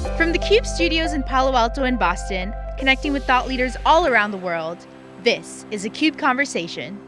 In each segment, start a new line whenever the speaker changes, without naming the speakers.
From the CUBE studios in Palo Alto and Boston, connecting with thought leaders all around the world, this is a CUBE Conversation.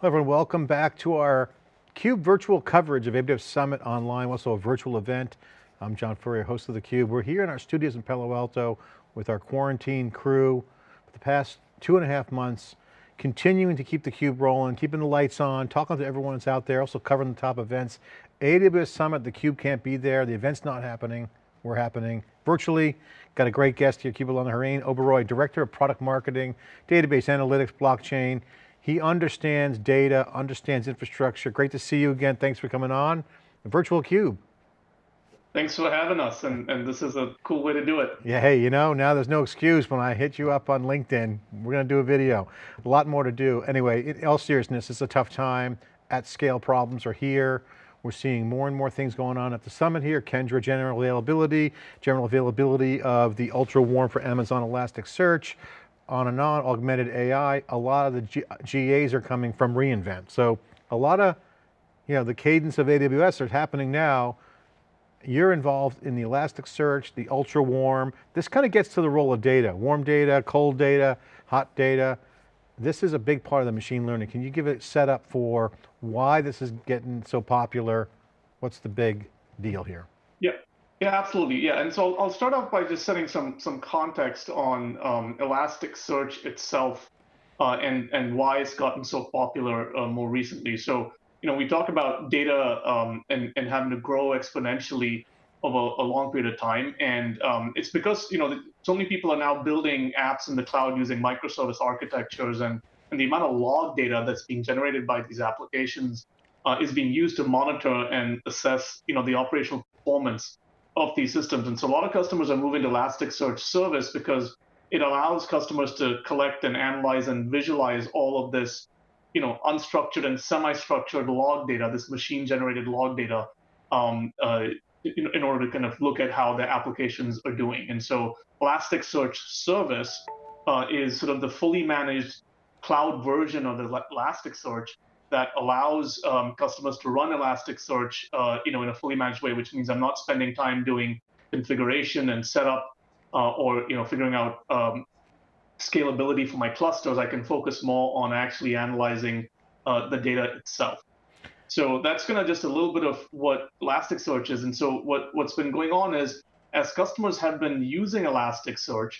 Hello everyone, welcome back to our CUBE virtual coverage of AWS Summit Online, also a virtual event. I'm John Furrier, host of theCUBE. We're here in our studios in Palo Alto with our quarantine crew for the past two and a half months, continuing to keep the cube rolling, keeping the lights on, talking to everyone that's out there, also covering the top events. AWS Summit, the cube can't be there, the event's not happening, we're happening virtually. Got a great guest here, Kibulon Herain Oberoi, Director of Product Marketing, Database Analytics, Blockchain. He understands data, understands infrastructure. Great to see you again. Thanks for coming on. The virtual cube.
Thanks for having us, and, and this is a cool way to do it.
Yeah, hey, you know, now there's no excuse when I hit you up on LinkedIn, we're going to do a video. A lot more to do. Anyway, in all seriousness, it's a tough time. At scale problems are here. We're seeing more and more things going on at the summit here. Kendra general availability, general availability of the ultra warm for Amazon Elasticsearch, on and on, augmented AI. A lot of the G GAs are coming from reInvent. So a lot of, you know, the cadence of AWS is happening now you're involved in the Elasticsearch, the ultra warm. This kind of gets to the role of data, warm data, cold data, hot data. This is a big part of the machine learning. Can you give a setup for why this is getting so popular? What's the big deal here?
Yeah, yeah, absolutely. Yeah, and so I'll start off by just setting some some context on um, Elasticsearch itself uh, and and why it's gotten so popular uh, more recently. So you know, we talk about data um, and, and having to grow exponentially over a long period of time. And um, it's because, you know, so many people are now building apps in the cloud using microservice architectures and, and the amount of log data that's being generated by these applications uh, is being used to monitor and assess, you know, the operational performance of these systems. And so a lot of customers are moving to Elasticsearch service because it allows customers to collect and analyze and visualize all of this you know, unstructured and semi-structured log data, this machine-generated log data, um, uh, in, in, order to kind of look at how the applications are doing. And so Elasticsearch service uh, is sort of the fully managed cloud version of the Elasticsearch that allows um, customers to run Elasticsearch, uh, you know, in a fully managed way, which means I'm not spending time doing configuration and setup uh, or you know figuring out um, scalability for my clusters, I can focus more on actually analyzing uh, the data itself. So that's kind of just a little bit of what Elasticsearch is. And so what, what's been going on is as customers have been using Elasticsearch,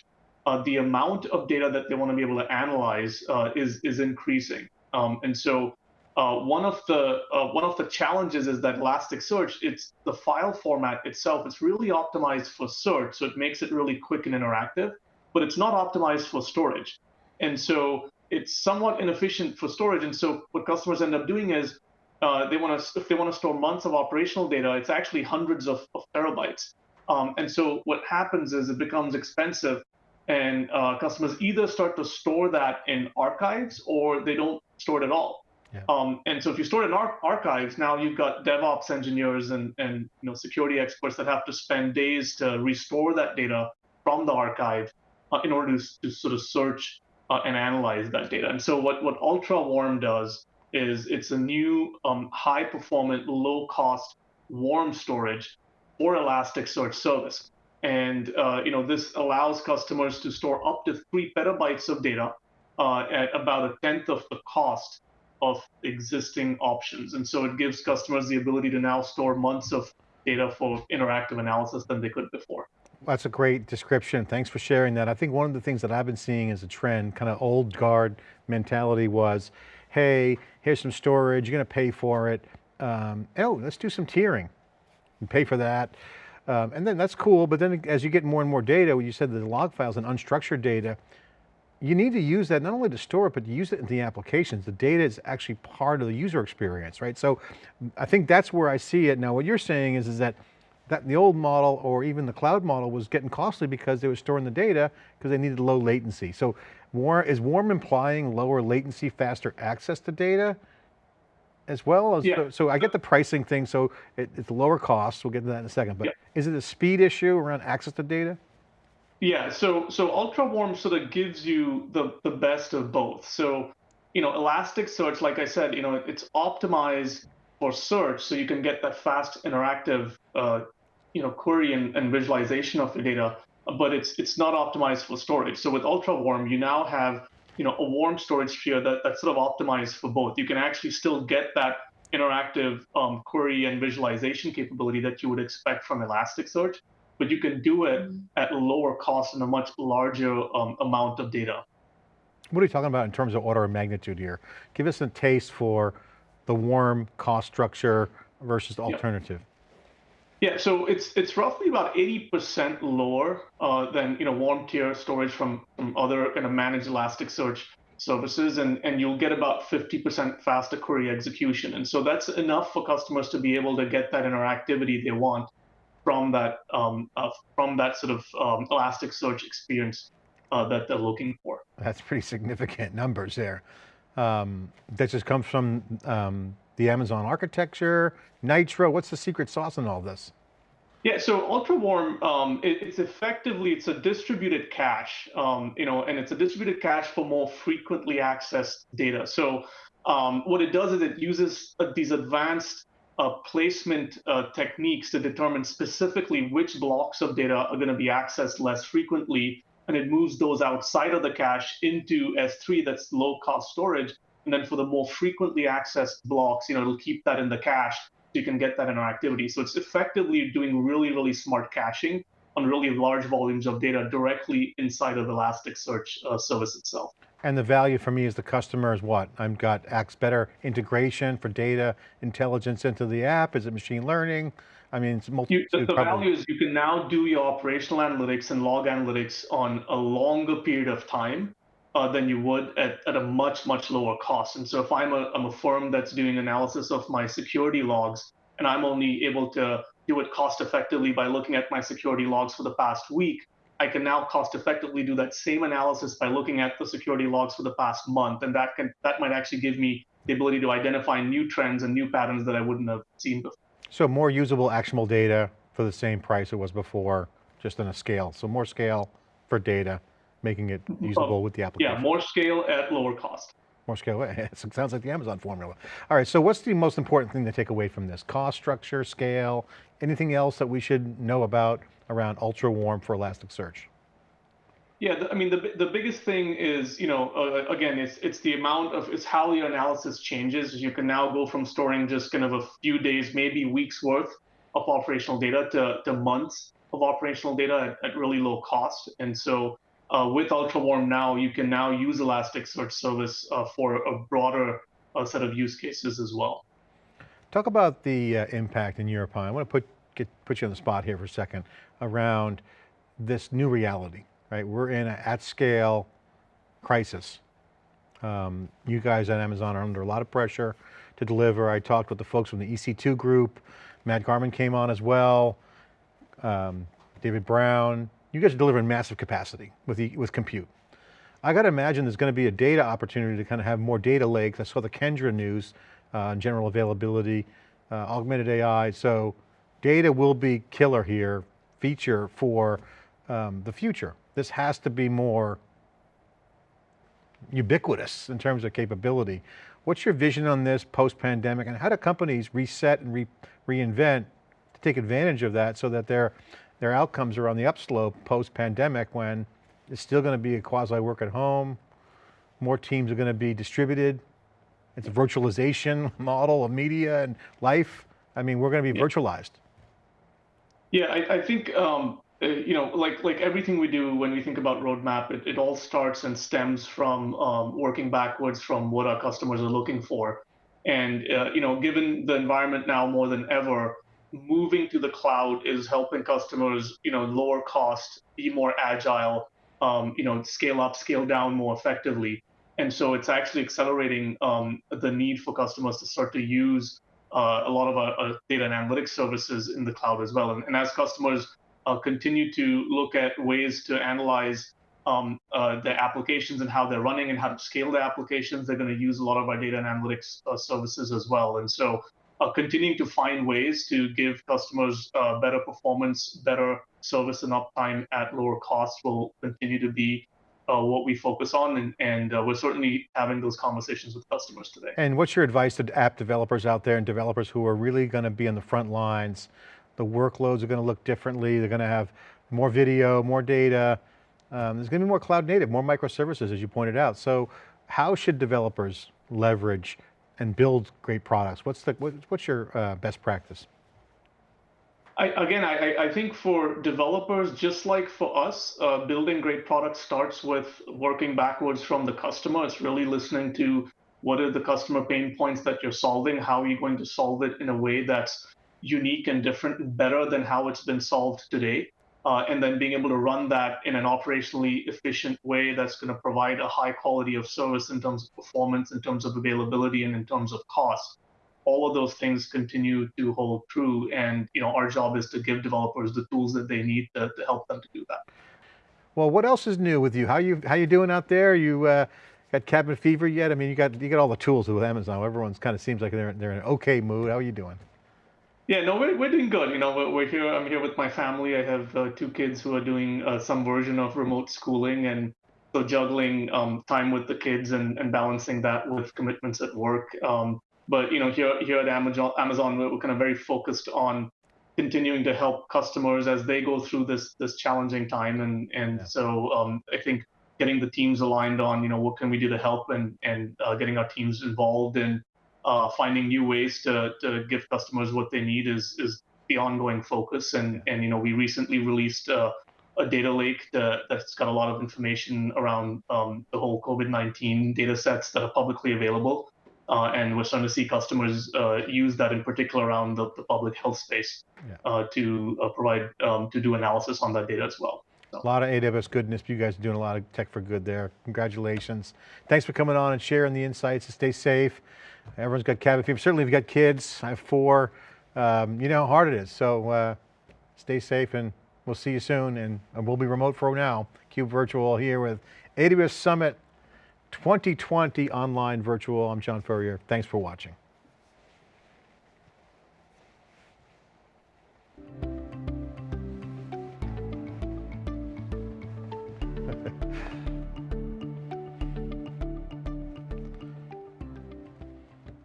uh, the amount of data that they want to be able to analyze uh, is, is increasing. Um, and so uh, one of the uh, one of the challenges is that Elasticsearch, it's the file format itself. It's really optimized for search, so it makes it really quick and interactive but it's not optimized for storage. And so it's somewhat inefficient for storage. And so what customers end up doing is uh, they want to, if they want to store months of operational data, it's actually hundreds of, of terabytes. Um, and so what happens is it becomes expensive and uh, customers either start to store that in archives or they don't store it at all. Yeah. Um, and so if you store it in ar archives, now you've got DevOps engineers and, and you know, security experts that have to spend days to restore that data from the archive uh, in order to, to, sort of search uh, and analyze that data. And so what, what Ultra Warm does is it's a new um, high performant, low cost warm storage for Elasticsearch service. And uh, you know this allows customers to store up to three petabytes of data uh, at about a tenth of the cost of existing options. And so it gives customers the ability to now store months of data for interactive analysis than they could before.
That's a great description. Thanks for sharing that. I think one of the things that I've been seeing as a trend, kind of old guard mentality was, hey, here's some storage, you're going to pay for it. Um, oh, let's do some tiering and pay for that. Um, and then that's cool, but then as you get more and more data, when you said the log files and unstructured data, you need to use that not only to store it, but to use it in the applications. The data is actually part of the user experience, right? So I think that's where I see it. Now what you're saying is, is that that the old model or even the cloud model was getting costly because they were storing the data because they needed low latency. So war, is warm implying lower latency, faster access to data as well? As, yeah. so, so, I get the pricing thing, so it, it's lower cost, we'll get to that in a second, but yeah. is it a speed issue around access to data?
Yeah, so so ultra warm sort of gives you the the best of both. So, you know, Elasticsearch, like I said, you know, it's optimized for search, so you can get that fast interactive uh, you know, query and, and visualization of your data, but it's it's not optimized for storage. So with Ultra Warm, you now have you know a warm storage sphere that, that's sort of optimized for both. You can actually still get that interactive um, query and visualization capability that you would expect from Elasticsearch, but you can do it mm-hmm. at lower cost and a much larger um, amount of data.
What are you talking about in terms of order of magnitude here? Give us a taste for the warm cost structure versus the alternative.
Yeah, so it's it's roughly about 80% lower uh, than you know warm tier storage from, from other kind of managed Elasticsearch services, and, and you'll get about 50% faster query execution. And so that's enough for customers to be able to get that interactivity they want from that um, uh, from that sort of um, Elasticsearch experience uh, that they're looking for.
That's pretty significant numbers there. Um, that just comes from um, the Amazon architecture, Nitro, what's the secret sauce in all this?
Yeah, so ultra warm, um, it, it's effectively it's a distributed cache, um, you know, and it's a distributed cache for more frequently accessed data. So um, what it does is it uses uh, these advanced uh, placement uh, techniques to determine specifically which blocks of data are going to be accessed less frequently, and it moves those outside of the cache into S3, that's low cost storage, and then for the more frequently accessed blocks, you know, it'll keep that in the cache so you can get that in our activity. So it's effectively doing really, really smart caching on really large volumes of data directly inside of Elasticsearch uh, service itself.
And the value for me as the customer is what? I've got X better integration for data intelligence into the app. Is it machine learning? I mean, it's multi-
you, the, the value is you can now do your operational analytics and log analytics on a longer period of time uh, than you would at, at a much, much lower cost. And so if I'm a, I'm a firm that's doing analysis of my security logs, and I'm only able to do it cost effectively by looking at my security logs for the past week, I can now cost effectively do that same analysis by looking at the security logs for the past month. And that can that might actually give me the ability to identify new trends and new patterns that I wouldn't have seen before.
So more usable, actionable data for the same price it was before, just in a scale. So more scale for data making it usable with the application.
Yeah, more scale at lower cost.
More scale, it sounds like the Amazon formula. All right, so what's the most important thing to take away from this? Cost structure, scale, anything else that we should know about around ultra warm for Elasticsearch?
Yeah, I mean, the, the biggest thing is, you know, uh, again, it's it's the amount of, it's how your analysis changes. You can now go from storing just kind of a few days, maybe weeks worth of operational data to, to months of operational data at, at really low cost. And so uh, with UltraWarm now, you can now use Elasticsearch service uh, for a broader uh, set of use cases as well.
Talk about the uh, impact in your opinion. I want to put, get, put you on the spot here for a second around this new reality, right? We're in an at scale crisis. Um, you guys at Amazon are under a lot of pressure to deliver. I talked with the folks from the EC2 group. Matt Garman came on as well. Um, David Brown, you guys are delivering massive capacity with, the, with compute. I got to imagine there's going to be a data opportunity to kind of have more data lakes. I saw the Kendra news, uh, general availability, uh, augmented AI. So data will be killer here, feature for um, the future. This has to be more ubiquitous in terms of capability. What's your vision on this post-pandemic and how do companies reset and re reinvent to take advantage of that so that they're their outcomes are on the upslope post-pandemic when it's still going to be a quasi work at home, more teams are going to be distributed, it's a virtualization model of media and life. I mean, we're going to be yeah. virtualized.
Yeah, I, I think, um, uh, you know, like like everything we do when we think about roadmap, it, it all starts and stems from um, working backwards from what our customers are looking for. And, uh, you know, given the environment now more than ever, moving to the cloud is helping customers, you know, lower cost, be more agile, um, you know, scale up, scale down more effectively. And so it's actually accelerating um, the need for customers to start to use uh, a lot of our, our, data and analytics services in the cloud as well. And, and as customers uh, continue to look at ways to analyze um, uh, the applications and how they're running and how to scale the applications, they're going to use a lot of our data and analytics uh, services as well. And so uh, continuing to find ways to give customers uh, better performance, better service and uptime at lower cost will continue to be uh, what we focus on, and, and uh, we're certainly having those conversations with customers today.
And what's your advice to app developers out there and developers who are really going to be on the front lines the workloads are going to look differently. They're going to have more video, more data. Um, there's going to be more cloud native, more microservices, as you pointed out. So how should developers leverage and build great products? What's, the, what, what's your uh, best practice?
I, again, I, I, think for developers, just like for us, uh, building great products starts with working backwards from the customer. It's really listening to what are the customer pain points that you're solving, how are you going to solve it in a way that's unique and different, better than how it's been solved today. Uh, and then being able to run that in an operationally efficient way that's going to provide a high quality of service in terms of performance, in terms of availability, and in terms of cost. All of those things continue to hold true, and you know our job is to give developers the tools that they need to, to help them to do that.
Well, what else is new with you? How you how you doing out there? You uh, got cabin fever yet? I mean, you got you got all the tools with Amazon. Everyone's kind of seems like they're they're in an okay mood. How are you doing?
Yeah, no, we're, we're doing good. You know, we're, we're here. I'm here with my family. I have uh, two kids who are doing uh, some version of remote schooling, and so juggling um, time with the kids and, and balancing that with commitments at work. Um, but you know, here here at Amazon, Amazon, we're kind of very focused on continuing to help customers as they go through this this challenging time, and and so um, I think getting the teams aligned on you know what can we do to help and and uh, getting our teams involved in uh, finding new ways to, to give customers what they need is is the ongoing focus. And and you know we recently released a, a data lake that, that's got a lot of information around um, the whole COVID-19 data sets that are publicly available. Uh, and we're starting to see customers uh, use that in particular around the, the public health space yeah. Uh, to uh, provide um, to do analysis on that data as well.
So. A lot of AWS goodness. You guys are doing a lot of tech for good there. Congratulations. Thanks for coming on and sharing the insights. Stay safe. Everyone's got cabin fever. Certainly if you've got kids, I have four, um, you know how hard it is. So uh, stay safe and we'll see you soon. And we'll be remote for now. CUBE Virtual here with AWS Summit 2020 online virtual. I'm John Furrier. Thanks for watching.